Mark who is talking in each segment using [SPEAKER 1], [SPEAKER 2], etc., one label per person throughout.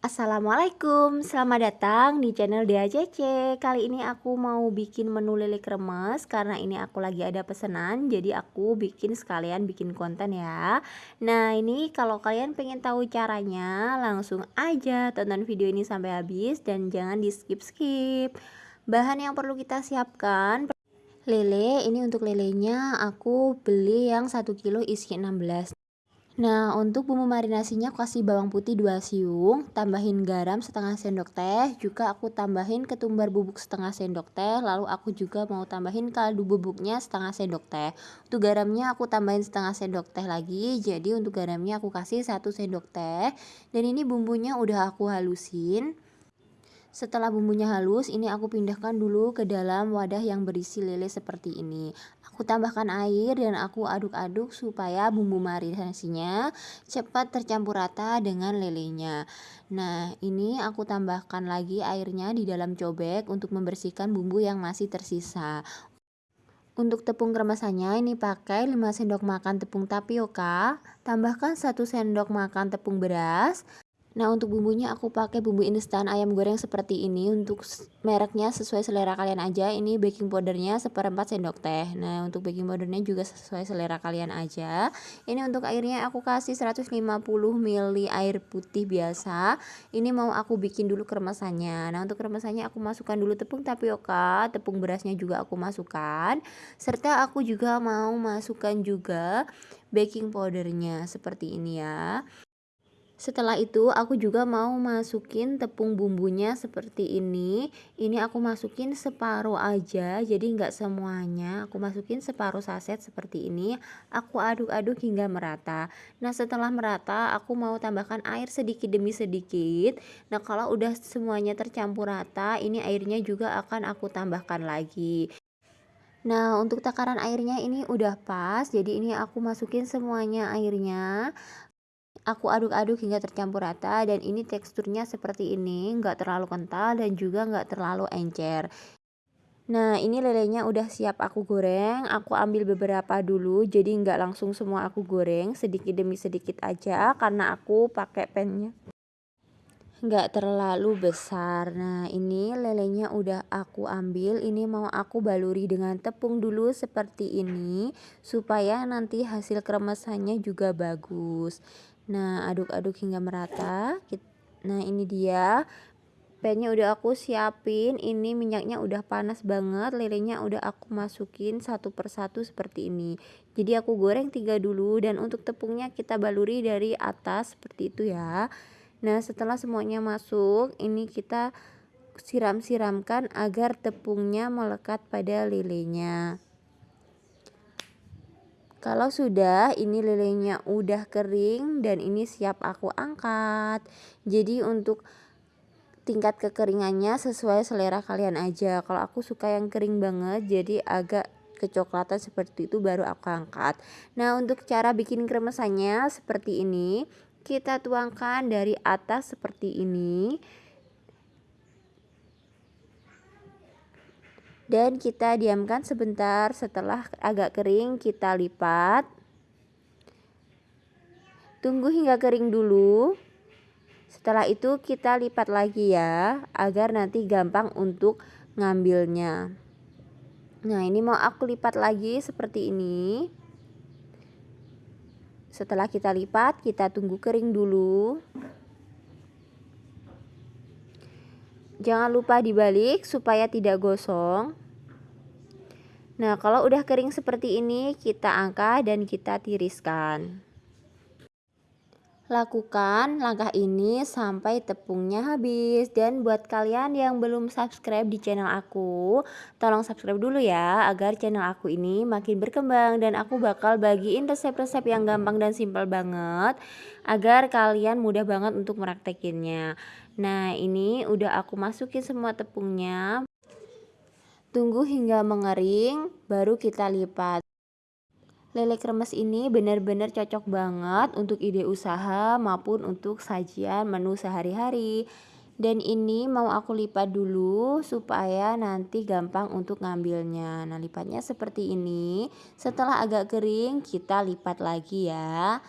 [SPEAKER 1] Assalamualaikum, selamat datang di channel Dea Cece Kali ini aku mau bikin menu lele kremes Karena ini aku lagi ada pesanan Jadi aku bikin sekalian bikin konten ya. Nah ini kalau kalian pengen tahu caranya Langsung aja tonton video ini sampai habis Dan jangan di skip-skip Bahan yang perlu kita siapkan Lele, ini untuk lelenya aku beli yang 1 kilo isi 16 Nah, untuk bumbu marinasinya aku kasih bawang putih 2 siung, tambahin garam setengah sendok teh, juga aku tambahin ketumbar bubuk setengah sendok teh, lalu aku juga mau tambahin kaldu bubuknya setengah sendok teh. Untuk garamnya aku tambahin setengah sendok teh lagi, jadi untuk garamnya aku kasih 1 sendok teh. Dan ini bumbunya udah aku halusin. Setelah bumbunya halus, ini aku pindahkan dulu ke dalam wadah yang berisi lele seperti ini. Aku tambahkan air dan aku aduk-aduk supaya bumbu marinasinya cepat tercampur rata dengan lelenya. Nah, ini aku tambahkan lagi airnya di dalam cobek untuk membersihkan bumbu yang masih tersisa. Untuk tepung kemasannya ini pakai 5 sendok makan tepung tapioka, tambahkan 1 sendok makan tepung beras, Nah untuk bumbunya aku pakai bumbu instan ayam goreng seperti ini untuk mereknya sesuai selera kalian aja. Ini baking powdernya seperempat sendok teh. Nah untuk baking powdernya juga sesuai selera kalian aja. Ini untuk airnya aku kasih 150 ml air putih biasa. Ini mau aku bikin dulu keremasannya Nah untuk keremasannya aku masukkan dulu tepung tapioka tepung berasnya juga aku masukkan. Serta aku juga mau masukkan juga baking powdernya seperti ini ya setelah itu aku juga mau masukin tepung bumbunya seperti ini. Ini aku masukin separuh aja, jadi nggak semuanya. Aku masukin separuh saset seperti ini. Aku aduk-aduk hingga merata. Nah setelah merata, aku mau tambahkan air sedikit demi sedikit. Nah kalau udah semuanya tercampur rata, ini airnya juga akan aku tambahkan lagi. Nah untuk takaran airnya ini udah pas jadi ini aku masukin semuanya airnya Aku aduk-aduk hingga tercampur rata dan ini teksturnya seperti ini, nggak terlalu kental dan juga nggak terlalu encer. Nah ini lelenya udah siap aku goreng, aku ambil beberapa dulu jadi nggak langsung semua aku goreng, sedikit demi sedikit aja karena aku pakai pennya. Nggak terlalu besar. Nah ini lelenya udah aku ambil. Ini mau aku baluri dengan tepung dulu seperti ini supaya nanti hasil kremesannya juga bagus Nah, aduk-aduk hingga merata. Nah, ini dia. Pennya udah aku siapin. Ini minyaknya udah panas banget. Lelenya udah aku masukin satu persatu seperti ini. Jadi aku goreng tiga dulu dan untuk tepungnya kita baluri dari atas seperti itu ya. Nah, setelah semuanya masuk, ini kita siram-siramkan agar tepungnya melekat pada lelenya. Kalau sudah ini lelenya udah kering dan ini siap aku angkat. Jadi untuk tingkat kekeringannya sesuai selera kalian aja. Kalau aku suka yang kering banget jadi agak kecoklatan seperti itu baru aku angkat. Nah, untuk cara bikin kremesannya seperti ini. Kita tuangkan dari atas seperti ini. Dan kita diamkan sebentar. Setelah agak kering kita lipat. Tunggu hingga kering dulu. Setelah itu kita lipat lagi ya agar nanti gampang untuk ngambilnya. Nah ini mau aku lipat lagi seperti ini. Setelah kita lipat kita tunggu kering dulu Jangan lupa dibalik supaya tidak gosong. Nah, kalau udah kering seperti ini, kita angkat dan kita tiriskan. Lakukan langkah ini sampai tepungnya habis dan buat kalian yang belum subscribe di channel aku, tolong subscribe dulu ya agar channel aku ini makin berkembang dan aku bakal bagiin resep-resep yang gampang dan simpel banget agar kalian mudah banget untuk meraktekinnya. Nah, ini udah aku masukin semua tepungnya. Tunggu hingga mengering baru kita lipat. Lele kremes ini benar-benar cocok banget untuk ide usaha maupun untuk sajian menu sehari-hari. Dan ini mau aku lipat dulu supaya nanti gampang untuk ngambilnya. Nah lipatnya seperti ini. Setelah agak kering kita lipat lagi ya.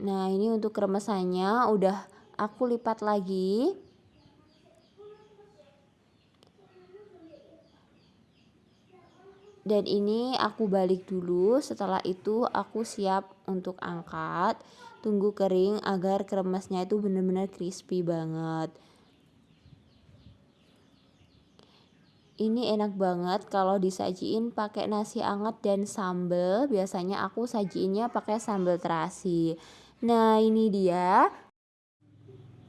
[SPEAKER 1] Nah, ini untuk kremesannya udah aku lipat lagi. Dan ini aku balik dulu, setelah itu aku siap untuk angkat. Tunggu kering agar kremesnya itu benar-benar crispy banget. Ini enak banget kalau disajiin pakai nasi anget dan sambal. Biasanya aku sajiinnya pakai sambal terasi. Nah, ini dia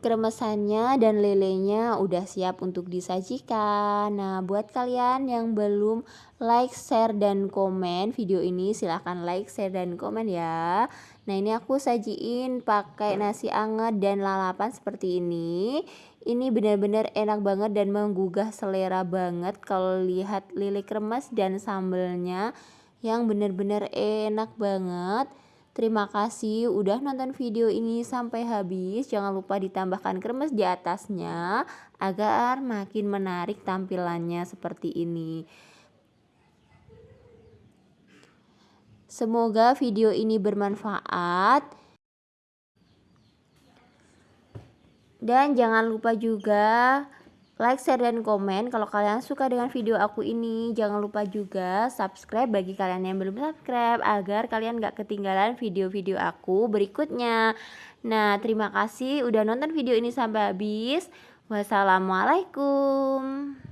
[SPEAKER 1] kremesannya dan lelenya udah siap untuk disajikan. Nah, buat kalian yang belum like, share, dan komen video ini, silahkan like, share, dan komen ya. Nah, ini aku sajiin pakai nasi anget dan lalapan seperti ini. Ini benar-benar enak banget dan menggugah selera banget kalau lihat lele kremes dan sambelnya yang benar-benar enak banget. Terima kasih udah nonton video ini sampai habis. Jangan lupa ditambahkan kremes di atasnya agar makin menarik tampilannya seperti ini. Semoga video ini bermanfaat. Dan jangan lupa juga like, share, dan komen kalau kalian suka dengan video aku ini. Jangan lupa juga subscribe bagi kalian yang belum subscribe agar kalian gak ketinggalan video-video aku berikutnya. Nah, terima kasih udah nonton video ini sampai habis. Wassalamualaikum.